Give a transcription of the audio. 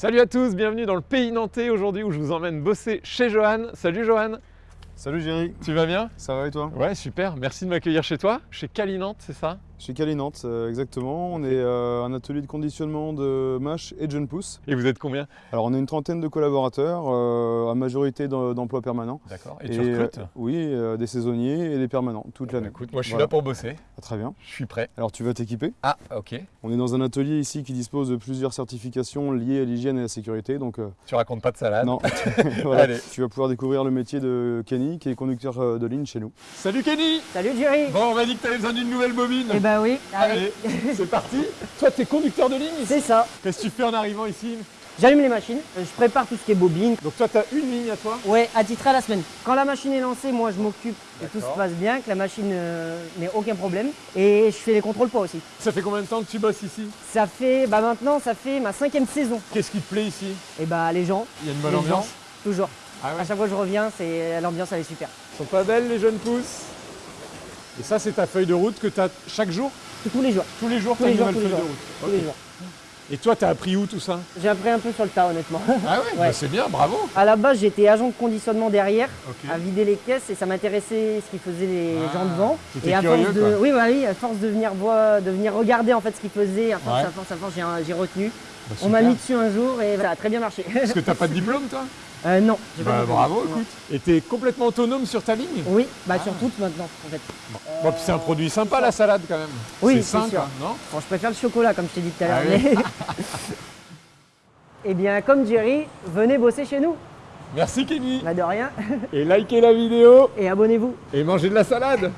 Salut à tous, bienvenue dans le pays nantais aujourd'hui où je vous emmène bosser chez Johan. Salut Johan, Salut Jerry, tu vas bien? Ça va et toi? Ouais, super, merci de m'accueillir chez toi, chez Calinante, c'est ça? Chez Calinante, euh, exactement. On est euh, un atelier de conditionnement de mâche et de jeunes pousses. Et vous êtes combien? Alors on a une trentaine de collaborateurs, euh, à majorité d'em- d'emplois permanents. D'accord, et tu recrutes? euh, Oui, euh, des saisonniers et des permanents, toute l'année. Écoute, moi je suis Voilà. là pour bosser, Ah, très bien. je suis prêt. Alors tu vas t'équiper? Ah, ok, On est dans un atelier ici qui dispose de plusieurs certifications liées à l'hygiène et à la sécurité. Donc euh, tu racontes pas de salade. non, Voilà. Allez. tu vas pouvoir découvrir le métier de Kenny qui est conducteur de ligne chez nous. Salut Kenny Salut Jerry Bon, on m'a dit que t'avais besoin d'une nouvelle bobine. Eh ben oui, Allez, c'est parti. Toi, t'es conducteur de ligne ici c'est ça. Qu'est-ce que tu fais en arrivant ici J'allume les machines, euh, je prépare tout ce qui est bobine. Donc toi, t'as une ligne à toi Ouais, attitré à la semaine. Quand la machine est lancée, moi je m'occupe que tout se passe bien, que la machine euh, n'ait aucun problème. Et je fais les contrôles poids aussi. Ça fait combien de temps que tu bosses ici Ça fait, bah maintenant, ça fait ma cinquième saison. Qu'est-ce qui te plaît ici Et bah les gens, Il y a une bonne les ambiance gens, toujours. Ah ouais À chaque fois que je reviens, c'est l'ambiance elle est super. Ils sont pas belles les jeunes pousses Et ça, c'est ta feuille de route que tu as chaque jour Tous- les jours, Tous les jours, t'as les une jours, nouvelle feuille de route. tous les jours. Et toi, t'as appris où tout ça J'ai appris un peu sur le tas honnêtement. Ah ouais, bah. C'est bien, bravo À la base, j'étais agent de conditionnement derrière, à vider les caisses et ça m'intéressait ce qu'ils faisaient les Ah, gens devant. Et à curieux, force de, quoi. oui, bah oui, à force de venir voir, de venir regarder en fait ce qu'ils faisaient, à force, Ouais. à force, à force, j'ai, retenu. Bah, On m'a mis dessus un jour et ça a très bien marché. Parce que t'as pas de diplôme, toi Euh, non, j'ai Bah bravo, Non. écoute. Et t'es complètement autonome sur ta ligne Oui, bah Ah. sur toutes maintenant en fait. Bon, puis c'est un produit sympa la salade quand même. Oui, c'est c'est sain, sûr. quoi, non Bon, je préfère le chocolat comme je t'ai dit tout à Ah l'heure. oui. mais- Eh bien, comme Jerry, venez bosser chez nous. Merci Kenny Bah de rien. Et likez la vidéo Et abonnez-vous. et mangez de la salade